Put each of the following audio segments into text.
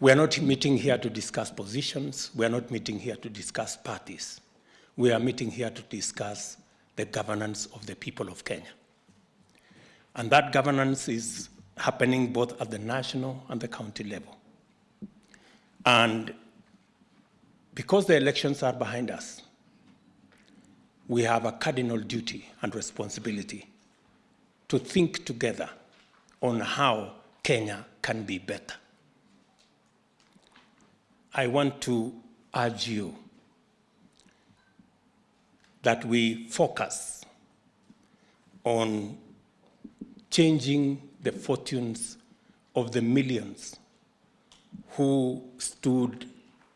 We are not meeting here to discuss positions. We are not meeting here to discuss parties. We are meeting here to discuss the governance of the people of Kenya. And that governance is happening both at the national and the county level. And because the elections are behind us, we have a cardinal duty and responsibility to think together on how Kenya can be better. I want to urge you that we focus on changing the fortunes of the millions who stood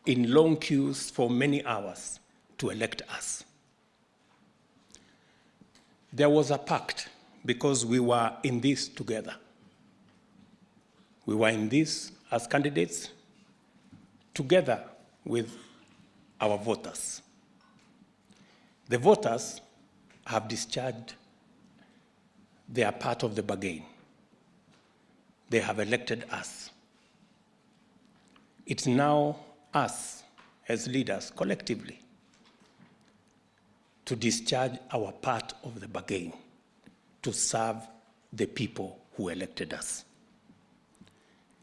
in long queues for many hours to elect us. There was a pact because we were in this together. We were in this as candidates together with our voters. The voters have discharged their part of the bargain. They have elected us. It's now us as leaders collectively to discharge our part of the bargain to serve the people who elected us.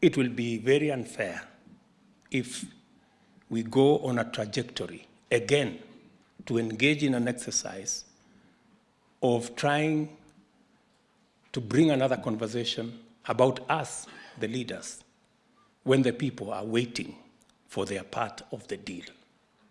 It will be very unfair if we go on a trajectory again to engage in an exercise of trying to bring another conversation about us, the leaders, when the people are waiting for their part of the deal.